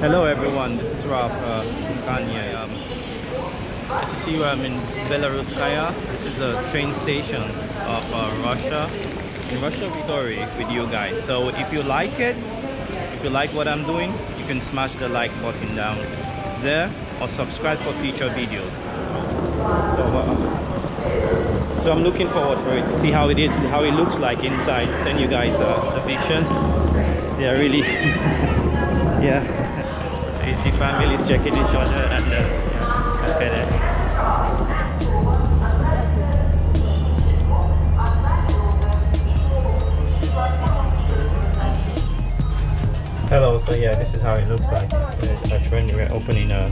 Hello everyone, this is Ralph uh, Kanye. Um, as you see, I'm in Belaruskaya. This is the train station of uh, Russia. In Russia story with you guys. So if you like it, if you like what I'm doing, you can smash the like button down there or subscribe for future videos. So, uh, so I'm looking forward for it to see how it is, how it looks like inside. Send you guys uh, a vision. They are really, yeah. See families checking each other and uh, yeah, uh, okay there. Hello, so yeah, this is how it looks like. Uh, There's a. We're opening a.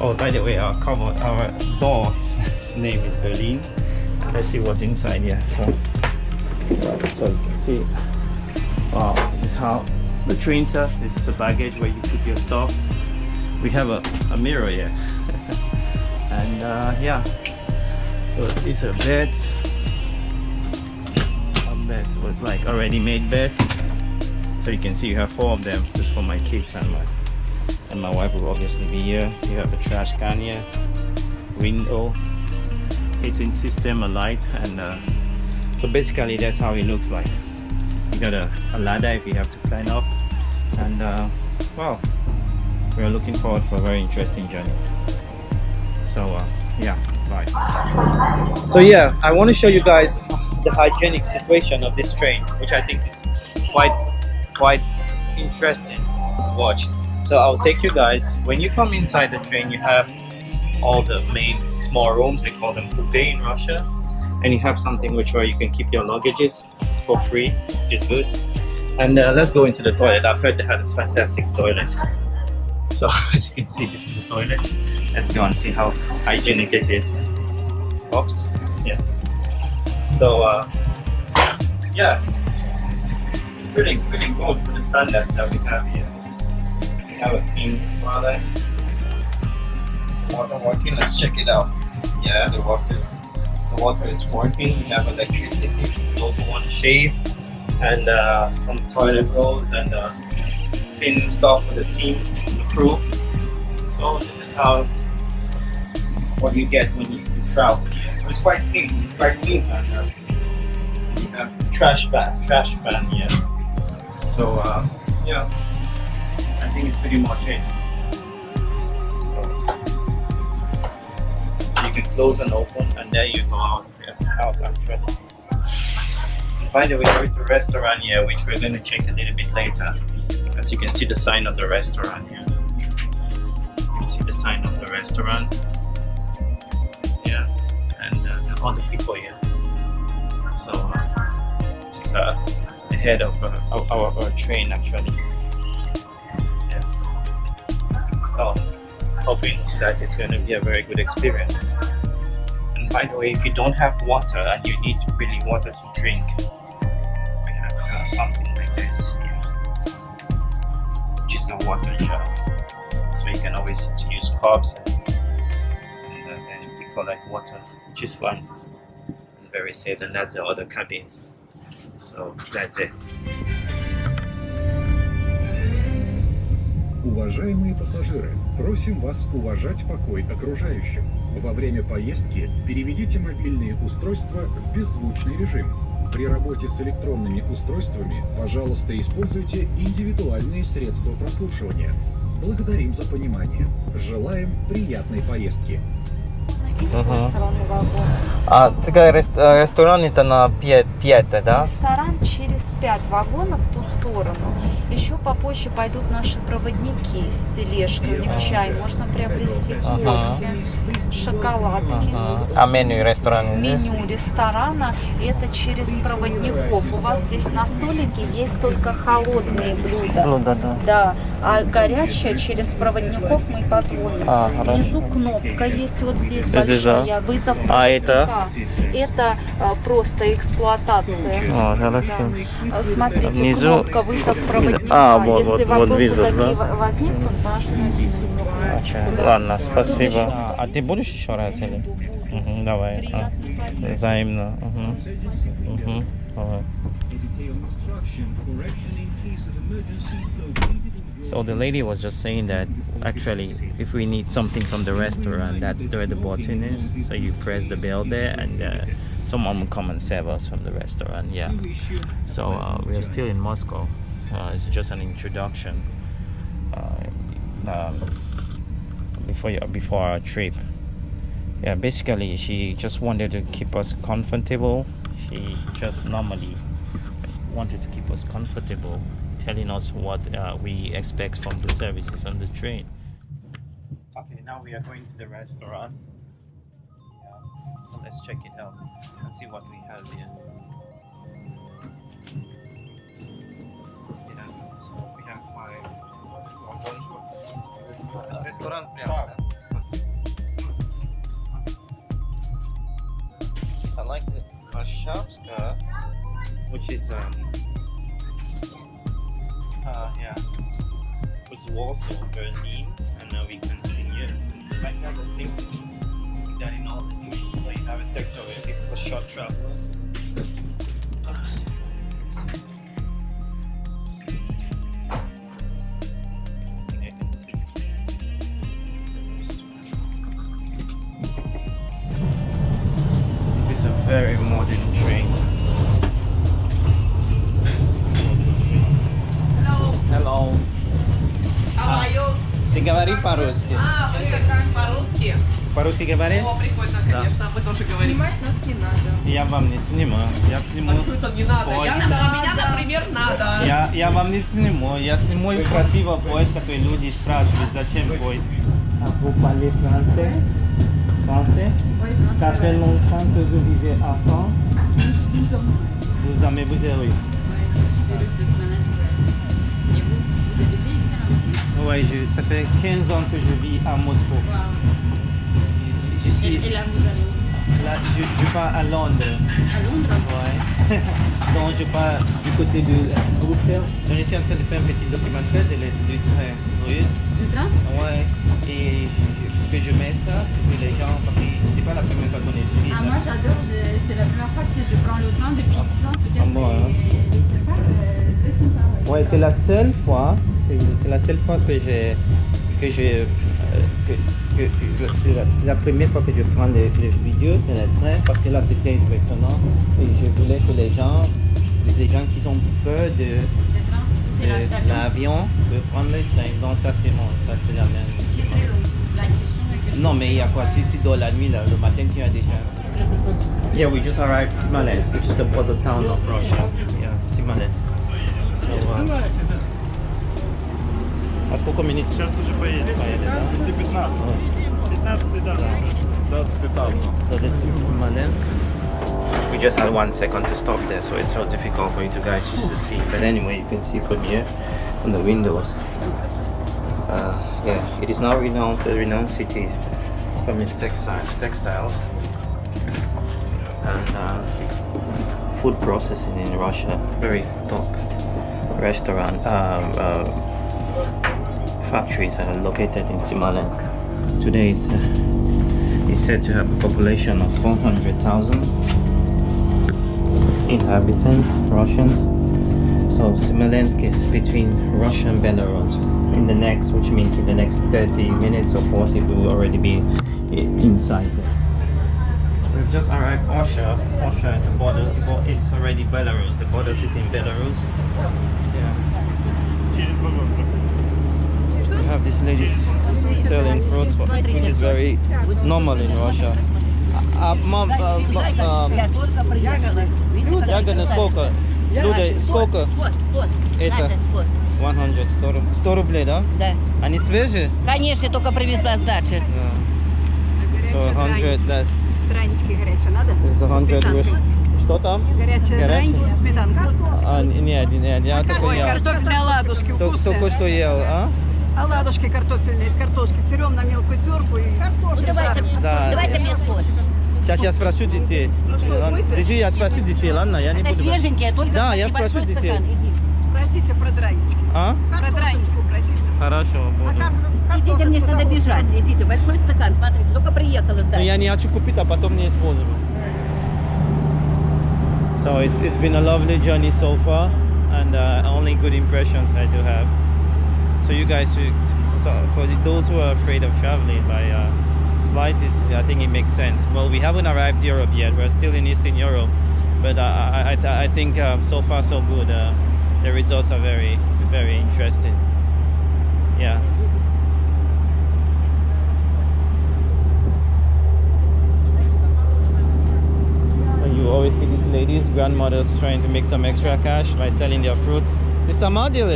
Oh, by the way, our cover, our door, name is Berlin. Let's see what's inside here. So, so you can see. Wow, this is how the trains are. This is a baggage where you put your stuff. We have a, a mirror here, and uh, yeah. So these are beds. Some beds with like already made beds. So you can see you have four of them just for my kids and my and my wife will obviously be here. You have a trash can here window heating system a light and uh, so basically that's how it looks like. You got a, a ladder if you have to climb up. And uh, well we're looking forward for a very interesting journey so uh, yeah bye so yeah I want to show you guys the hygienic situation of this train which I think is quite quite interesting to watch. So I'll take you guys, when you come inside the train you have all the main small rooms, they call them coupe in Russia. And you have something which where you can keep your luggages for free, which is good. And uh, let's go into the toilet. I've heard they had a fantastic toilet. So as you can see, this is a toilet. Let's go and see how hygienic it is. Oops, yeah. So uh, yeah, it's pretty pretty good for the standards that we have here. We have a clean toilet. Water working. Let's check it out. Yeah, the water the water is working. We have electricity. We also want to shave and uh, some toilet rolls and uh, stuff for the team, So this is how what you get when you, you travel. here. So it's quite clean. It's quite clean. And, you have trash ban, trash ban here. So uh, yeah, I think it's pretty much it. You can close and open, and there you go out. Out by the way, there is a restaurant here, which we're going to check a little bit later. As you can see the sign of the restaurant here. See the sign of the restaurant. Yeah, and uh, all the people here. So uh, this is uh, the head of uh, our, our, train actually. Yeah. So hoping that it's going to be a very good experience. And by the way, if you don't have water and you need really water to drink, we have uh, something like this here, which is a water jar. So you can always use cups and, and uh, then we collect water, which is fun and very safe. And that's the other cabin. So that's it. Уважаемые пассажиры, просим вас уважать покой окружающих. Во время поездки переведите мобильные устройства в беззвучный режим. При работе с электронными устройствами, пожалуйста, используйте индивидуальные средства прослушивания. Благодарим за понимание. Желаем приятной поездки. Ага. А такая ресторан это на 5, 5 да? Ресторан через 5 вагонов в ту сторону. Еще попозже пойдут наши проводники с тележкой. У них чай можно приобрести, Ага. кофе, шоколадки. Ага. А меню ресторана здесь? Меню ресторана это через проводников. У вас здесь на столике есть только холодные блюда. Ну да, да. А горячее через проводников мы позвоним. А. Внизу кнопка есть вот здесь Здесь, Лежа. вызов. А это? Это а, просто эксплуатация. А. Да. А, смотрите, Внизу... кнопка вызов проводника. А, вот, Если вот, вот вызов, да? возник, наш okay. Ладно, спасибо. А, а ты будешь еще раз или? Угу, давай. А, взаимно. Угу. Угу. So the lady was just saying that actually if we need something from the restaurant that's where the button is. So you press the bell there and uh, someone will come and serve us from the restaurant yeah. So uh, we are still in Moscow. Uh, it's just an introduction uh, um, before before our trip. Yeah basically she just wanted to keep us comfortable. She just normally wanted to keep us comfortable telling us what uh, we expect from the services on the train. Okay, now we are going to the restaurant. Yeah, so let's check it out and see what we have here. Yeah, so we have five. Restaurant I like the kashapska, which is um, uh yeah, was Warsaw, Berlin, and now we continue. It's like that. It seems like that in all the trains. So you have a sector where people for short travelers. По-русски? О, прикольно, Да. конечно, вы тоже говорите. Снимать нас не надо. Я вам не сниму. Я сниму. А что это не надо? Я, а надо. меня, например, надо. Я, я вам не сниму. Я сниму красиво поезд, который люди спрашивают, зачем поезд. А vous parlez français? Français? Ça fait longtemps que vous vivez en France? Vous aimez vous êtes russe? Je, ça fait 15 ans que je vis à Moscou. Je, je suis, Et là, vous allez où là, je, je pars à Londres. À Londres Ouais. Donc je pars du côté de Bruxelles. Donc, je suis en train de faire un petit documentaire de le- du train russe. Du train Ouais. Et je- que je mets ça pour les gens parce que c'est pas la première fois qu'on utilise. Ah, moi j'adore, c'est la première fois que je prends le train depuis 10 ans, peut-être. Ah bon, hein. c'est pas euh, sympa. Ouais, c'est la seule fois, c'est la seule fois que j'ai que je euh, que, c'est la, la première fois que je prends les, les vidéos de le train parce que là c'était impressionnant. Et je voulais que les gens les gens qui ont peur de, de l'avion. de prendre le train. Donc ça c'est bon ça c'est la même non mais il y a quoi? Tu, tu dors la nuit là, le matin tu as déjà yeah we just arrived. Smolensk which is the border town of Russia. Yeah Smolensk so uh, а сколько минут Сейчас уже поедем. поедет, да? 215. 15 да. 20 там. So this is Smolensk. We just had one second to stop there, so it's so difficult for you two guys to see. But anyway, you can see from here, from the windows. Uh, yeah, it is now renowned a renowned city from its textiles, textiles, and uh, food processing in Russia. Very top restaurant um, uh, factories are located in Smolensk. Today is. Uh, said to have a population of 400,000 inhabitants, Russians. So Smolensk is between Russia and Belarus. In the next, which means in the next 30 minutes or 40, we will already be inside there. We've just arrived Orsha. Orsha is the border, bo- it's already Belarus, the border city in Belarus. Have these ladies selling fruits, which is very normal in Russia. А, мам, а, а, только ягоды сколько? Люди, сколько? Это? Настя, вот. 100, 100, руб- 100 рублей, да? Да. Они свежие? Конечно, только привезла с дачи. Да. So 100, that Дранички горячие надо? is 100 Сметанкой. Russian. Что там? Горячие драники со сметанкой. А, нет, нет, я только Ой, ел. картофельные оладушки Только, вкусные. только что ел, а? Оладушки картофельные из картошки. Берем на мелкую терку и Ну, давайте, Да. давайте мне скот. Сейчас я спрошу детей. Ладно, Держи, я спрошу детей, ладно? Я не Это буду... свеженькие, только Да, я спрошу детей. стакан. Иди. спросите про дранички. А? Про дранички спросите. Хорошо, буду. Идите, мне надо бежать. Идите, большой стакан, смотрите, только приехала с Но дачи. я не хочу купить, а потом не использовать. So it's, it's been a lovely journey so far and uh, only good impressions I do have. so you guys should so for those who are afraid of traveling by uh, flight is I think it makes sense. Well we haven't arrived Europe yet. We're still in Eastern Europe. But uh, I, I, I think um, so far so good. Uh, the results are very very interesting. Yeah. You always see these ladies grandmothers trying to make some extra cash by selling their fruits. It's a deal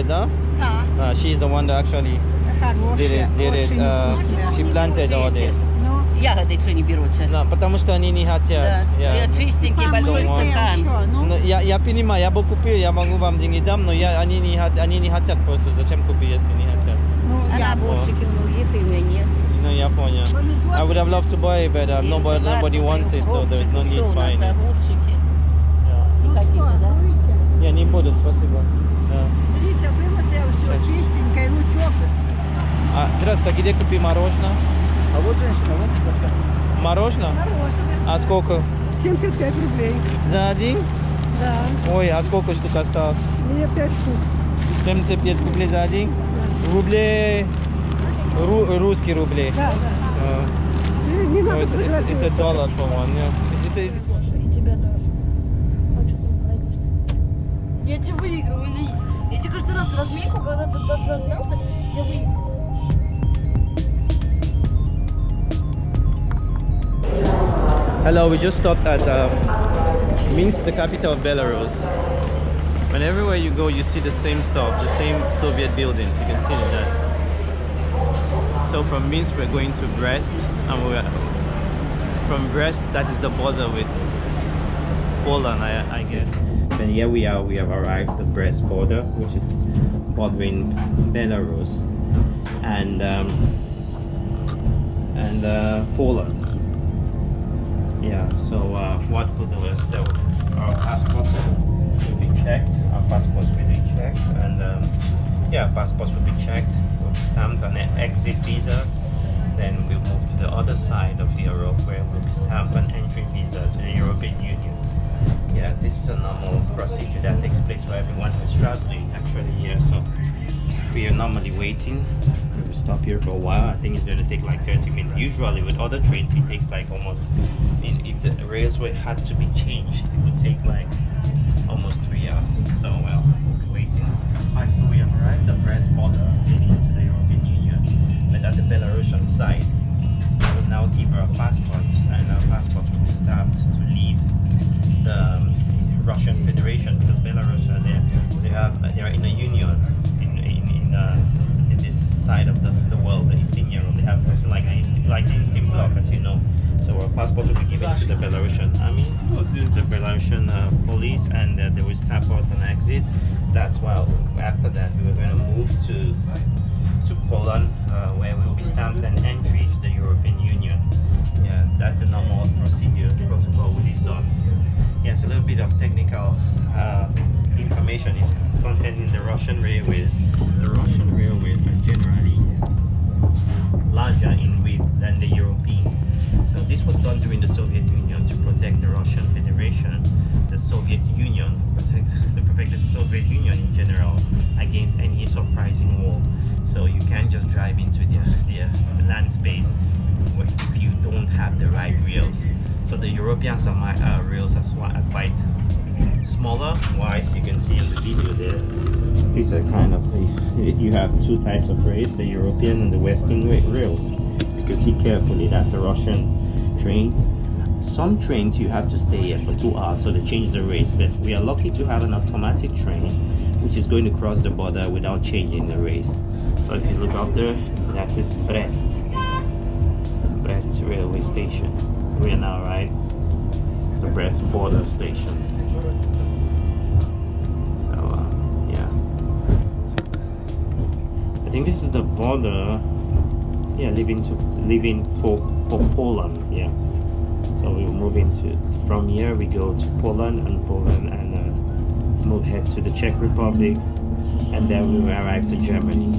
huh? Uh, she's the one that actually did хорошие, it, did it. очень Uh, вкусные. she planted all this. Ну, Ягоды что не берутся. No, потому что они не хотят. Да. Yeah. Я чистенький большой Don't want. стакан. еще, ну, Ну, я, я понимаю, я бы купил, я могу вам деньги дам, но я, они, не, хот- они не хотят просто. Зачем купить, если не хотят? ну, А я наборчики у них и мне. Ну, я понял. I would have loved to buy it, but uh, И nobody, салат, nobody и wants it, so there's no укропчик, need всё у нас, buying it. огурчики. Yeah. Не хотите, да? Не, не будут, спасибо. Да. Чистенькое, лучок. А, здравствуйте, где купить мороженое? А вот женщина, вот Мороженое? Хорошее. А сколько? 75 рублей. За один? Да, Ой, а сколько штук осталось? мне 5 штук. 75 рублей за один? Рублей... Ру, русские рубли. Да, да. Uh, Не, so it's, it's, it's a dollar for one, yeah. It's, it's, it's. А? Я тебя выигрываю, каждый раз разминку, когда ты даже размялся, я выигрываю. Hello, we just stopped at um, Minsk, the capital of Belarus. And everywhere you go, you see the same stuff, the same Soviet buildings. You can see that. So from Minsk, we're going to Brest, and we're from Brest. That is the border with Poland, I, I guess. And here we are. We have arrived at the Brest border, which is bordering Belarus and um, and uh, Poland. Yeah, so uh, what we'll do is that our passports will be checked, our passports will be checked, and um, yeah, passports will be checked, We'll stamped an exit visa. Then we'll move to the other side of Europe where we'll be stamped an entry visa to the European Union. Yeah, this is a normal procedure that takes place for everyone who's traveling actually here. So we are normally waiting. We will stop here for a while. I think it's going to take like 30 minutes. Usually with other trains it takes like almost, in- if the railway had to be changed, it would take like almost three hours. So well, we'll be waiting. Alright, so we have arrived at Brest border leading to the European Union. But at the Belarusian side, we will now give our passports and our passports will be stamped the um, Russian Federation because Belarus uh, they, they have they are in a union in in, in, uh, in this side of the, the world, the Eastern Europe. They have something like the Eastern, like the Eastern Bloc, as you know. So our passport will be given to the Belarusian army, the Belarusian uh, police, and uh, they will stamp us on exit. That's why after that we were going to move to to Poland, uh, where we will be stamped an entry to the European Union. Yeah, that's the normal procedure protocol which is done. Yes, a little bit of technical uh, information is, is contained in the Russian railways. The Russian railways are generally larger in width than the European. So this was done during the Soviet Union to protect the Russian Federation, the Soviet Union, protect to protect the Soviet Union in general against any surprising war. So you can't just drive into the, the land space have the right rails. So the European semi uh, rails are, quite smaller, wide. You can see in the video there. These are kind of the, you have two types of rails: the European and the Western ra- rails. You can see carefully that's a Russian train. Some trains you have to stay here for two hours, so they change the rails. But we are lucky to have an automatic train, which is going to cross the border without changing the rails. So if you look up there, that is Brest, Brest railway station. We are now right the Brest border station. So uh, yeah, I think this is the border. Yeah, leaving to leaving for for Poland. Yeah, so we will move into from here. We go to Poland and Poland and uh, move head to the Czech Republic, and then we will arrive to Germany.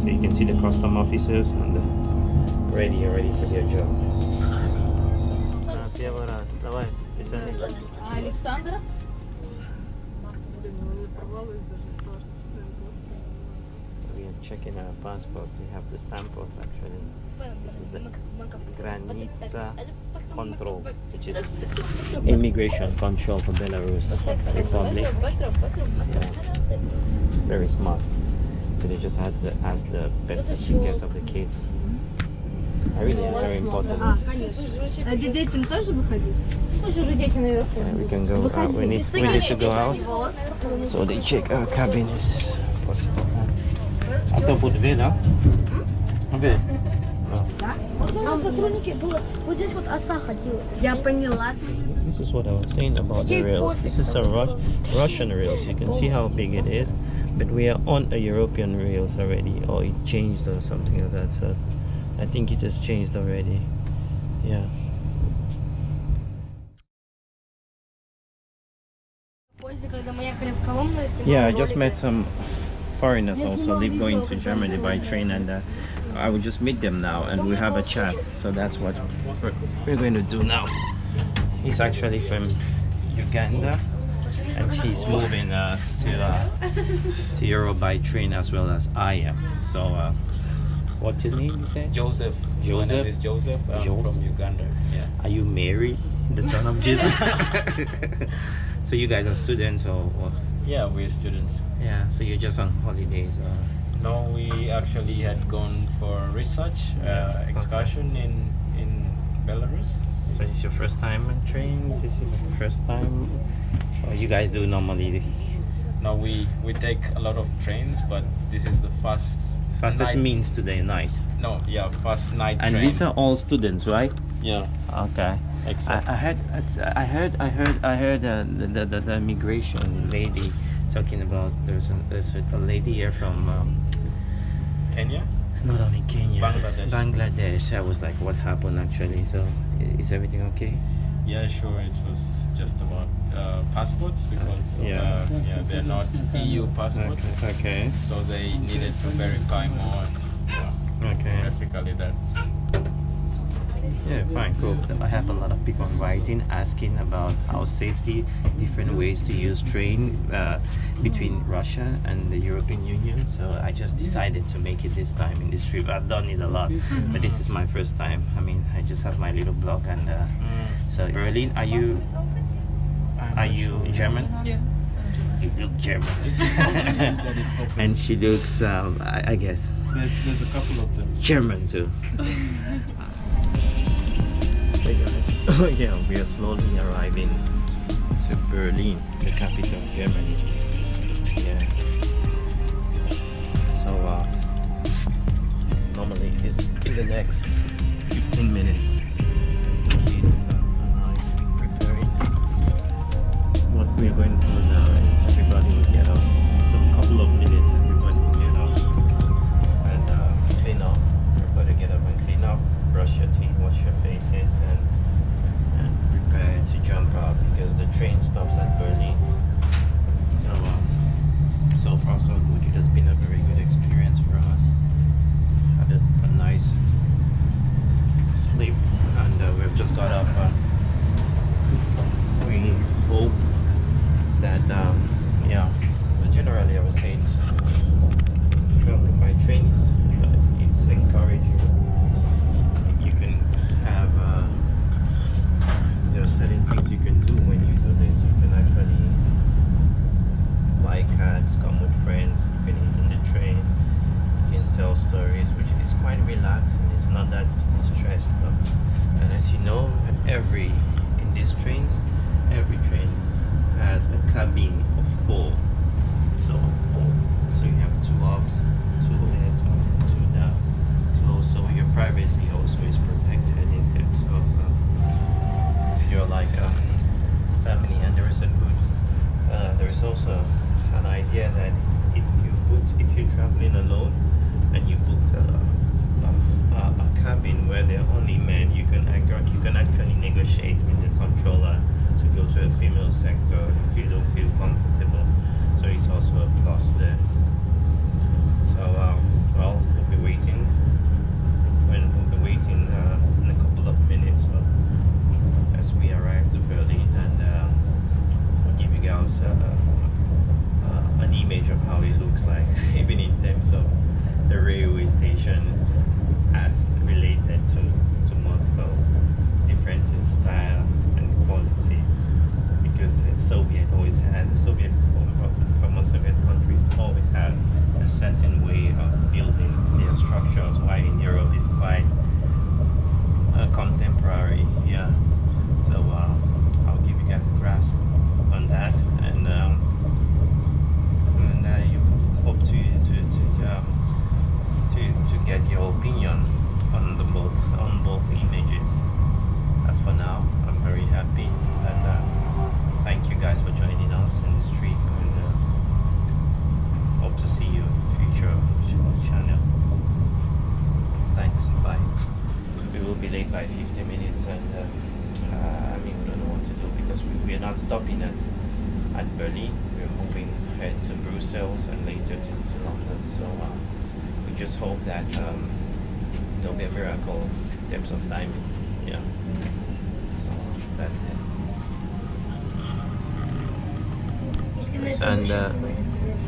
So you can see the custom officers and uh, ready ready for their job. Первый раз. Давай, писали. А Александра? волновалась даже то, что стоит We are checking our passports. They have to stamp us actually. This is the Granica Control, which is immigration control for Belarus Republic. Very smart. So they just had to ask the birth certificates of the kids. I really very important. А детям тоже выходить? Пусть уже дети наверху. Yeah, we can go out. We need, we need to go out. So they check our cabin is possible. А кто будет вы, да? Вы. Вот у нас сотрудники было, вот здесь вот оса ходила. Я поняла. This is what I was saying about the rails. This is a Rus- Russian rails. You can see how big it is, but we are on a European rails already, or it changed or something like that. So I think it has changed already. Yeah. Yeah I just met some foreigners also live going to Germany by train and uh, I will just meet them now and we have a chat. So that's what we're going to do now. He's actually from Uganda and he's moving uh, to uh, to Europe by train as well as I am. So uh, what's your name? You said Joseph. My Joseph? name is Joseph. I'm Joseph. from Uganda. Yeah. Are you married, the son of Jesus? so you guys are students, or, or Yeah, we're students. yeah? So you're just on holidays, or No, we actually had gone for research uh, excursion in in Belarus. So is this your first time on train? Is this your first time? Or you guys do normally No, we we take a lot of trains, but this is the first fastest night- means today night? No, yeah, first night And train. these are all students, right? yeah, Okay. I, except I heard, I heard, I heard, I heard uh, the, the, the, immigration lady talking about there's a, there's a, a lady here from um, Kenya. not only Kenya, Bangladesh. Bangladesh. I was like, what happened actually? So is everything okay? Yeah, sure. It was just about uh, passports because Yeah. uh, yeah, they're not EU passports, Okay. so they needed to verify more. Yeah, Okay. basically that. Yeah, fine, cool. I have a lot of people writing asking about how safety, different ways to use train uh, between Russia and the European Union. So I just decided to make it this time in this trip. I've done it a lot, but this is my first time. I mean, I just have my little blog, and uh, so Berlin, are you are you German? Yeah. You look German, and she looks, um, I, I guess, There's, there's a couple of them. German too. Hey guys, yeah, we are slowly arriving to Berlin, the capital of Germany. Yeah. So, uh, normally it's in the next 15 minutes. Kids be preparing. What we're going to do now is everybody will get off. So, a couple of minutes, everybody will get off and uh, clean up. Everybody get up and clean up, brush your teeth, wash your faces, because the train stops break by 50 minutes and uh, uh, I mean we don't know what to do because we, we are not stopping at, at Berlin. We're moving ahead to Brussels and later to, to London. So uh, we just hope that um, there'll be a miracle in terms of timing. Yeah. So that's it. And uh,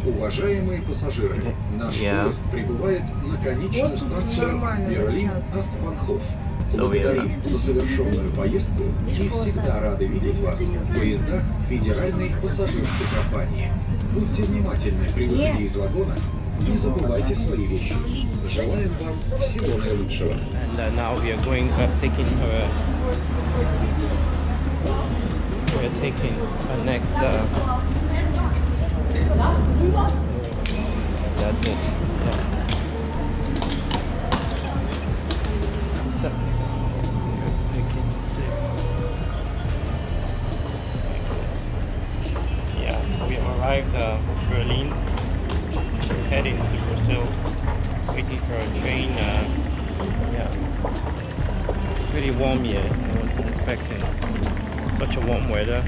Уважаемые пассажиры, наш yeah. поезд прибывает на конечную станцию Берлин-Остбанхоф. So we are- Благодарим за завершенную поездку и всегда рады видеть вас в поездах Федеральной пассажирской компании. Будьте внимательны при выходе из вагона, не забывайте свои вещи. Желаем вам всего наилучшего. and uh, now we are going uh, taking her we're taking our next uh, that's it yeah. Heading to Brussels waiting for a train uh, yeah. It's pretty warm here. I wasn't expecting such a warm weather.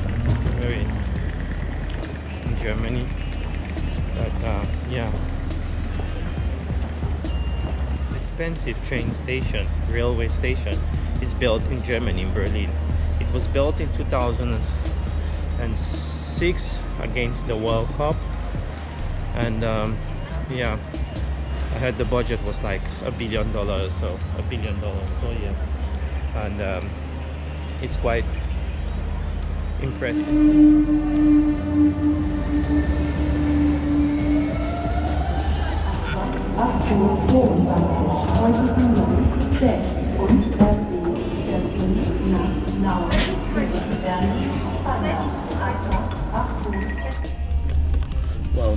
Very in Germany. But uh, yeah. It's expensive train station, railway station. It's built in Germany, in Berlin. It was built in 2006 against the World Cup. And um, yeah, I heard the budget was like a billion dollars, so a billion dollars. So yeah, and um, it's quite impressive.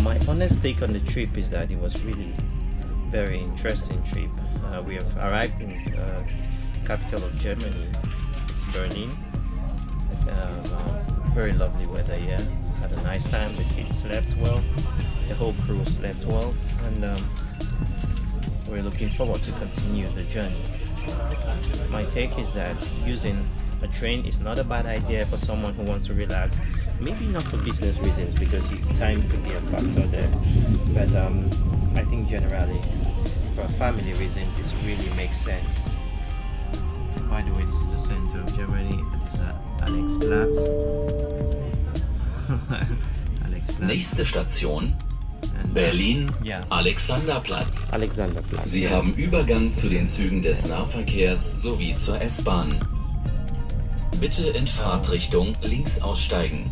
My honest take on the trip is that it was really very interesting trip. Uh, we have arrived in uh, capital of Germany, Berlin. Um, very lovely weather here. Had a nice time. The kids slept well. The whole crew slept well, and um, we're looking forward to continue the journey. My take is that using a train is not a bad idea for someone who wants to relax. Maybe not for business reasons because you- time could be a factor there. But um, I think generally, for a family reason, this really makes sense. By the way, this is the center of Germany. It is uh, Alexplatz. Alexplatz. Nächste Station uh, Berlin, Yeah, Alexanderplatz. Alexanderplatz. Sie haben Übergang zu den Zügen des Nahverkehrs sowie zur S-Bahn. Bitte in Fahrtrichtung links aussteigen.